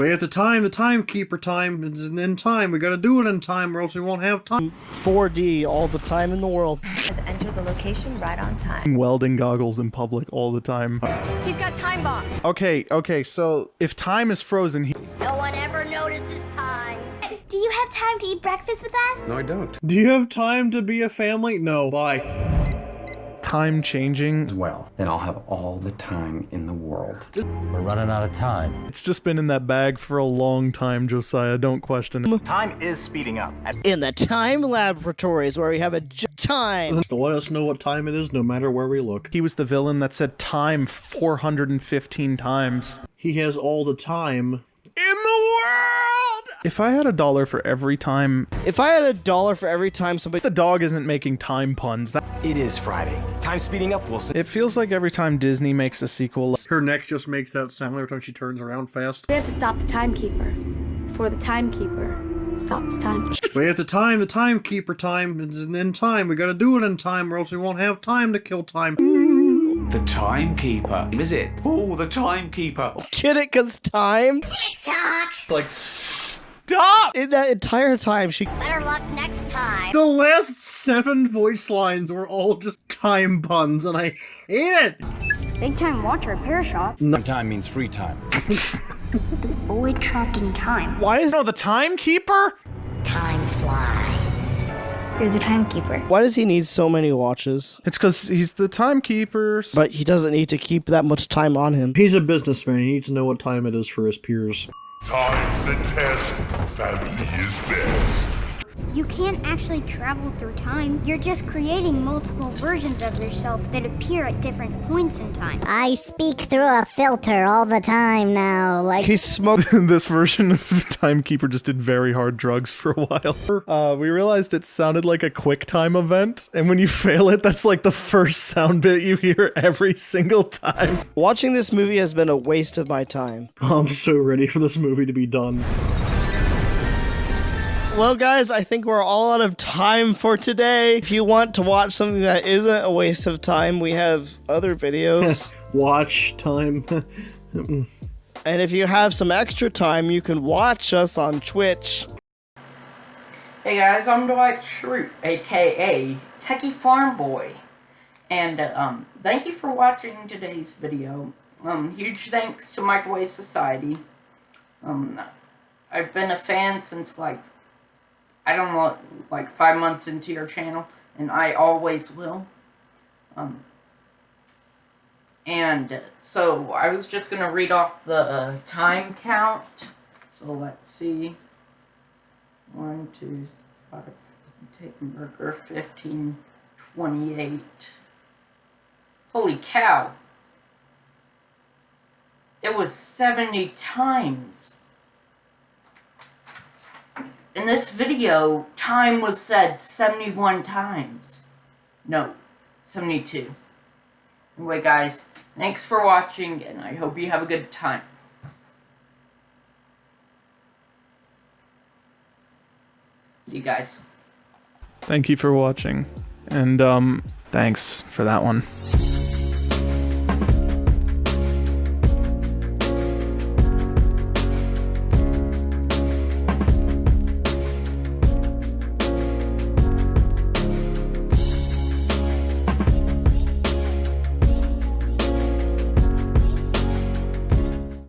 We have the time, the timekeeper time, it's in time. We gotta do it in time or else we won't have time. 4D all the time in the world. Has entered the location right on time. Welding goggles in public all the time. He's got time bombs. Okay, okay, so if time is frozen, he- No one ever notices time. Do you have time to eat breakfast with us? No, I don't. Do you have time to be a family? No. Bye. Time changing. Well, then I'll have all the time in the world. We're running out of time. It's just been in that bag for a long time, Josiah. Don't question it. Time is speeding up. In the time laboratories where we have a j- time. To let us know what time it is no matter where we look. He was the villain that said time 415 times. He has all the time. In the world! If I had a dollar for every time If I had a dollar for every time somebody the dog isn't making time puns, that It is Friday. Time speeding up, Wilson. it feels like every time Disney makes a sequel. Her neck just makes that sound every time she turns around fast. We have to stop the timekeeper. For the timekeeper stops time. We have to time, the timekeeper time, it's in time. We gotta do it in time or else we won't have time to kill time. The timekeeper. Is it? Oh, the timekeeper. get it cause time Like stop! in that entire time she Better luck next time. The last seven voice lines were all just time puns, and I hate it. Big time watcher at Pear Shop. Time means free time. the Boy trapped in time. why is No, the timekeeper? Time flies. You're the timekeeper. why does he need so many watches? It's because he's the timekeeper. But he doesn't need to keep that much time on him. He's a businessman. He needs to know what time it is for his peers. Time's the test. Family is best. You can't actually travel through time. You're just creating multiple versions of yourself that appear at different points in time. I speak through a filter all the time now. Like, He smoked this version of the timekeeper just did very hard drugs for a while. Uh, we realized it sounded like a quick time event, and when you fail it, that's like the first sound bit you hear every single time. watching this movie has been a waste of my time. I'm so ready for this movie to be done. Well, guys, I think we're all out of time for today. If you want to watch something that isn't a waste of time, we have other videos. Watch time. and if you have some extra time, you can watch us on Twitch. Hey guys, I'm Dwight Schrute, aka Techie Farm Boy, and uh, um, thank you for watching today's video. Um, huge thanks to Microwave Society. Um, I've been a fan since like I don't know, like five months into your channel, and I always will. Um, and so I was just gonna read off the uh, time count. So let's see. One, two, five, taking burger, 15, 28. Holy cow. It was 70 times. In this video, time was said 71 times. No, 72. Anyway, guys, thanks for watching, and I hope you have a good time. See you guys. Thank you for watching, and um, thanks for that one.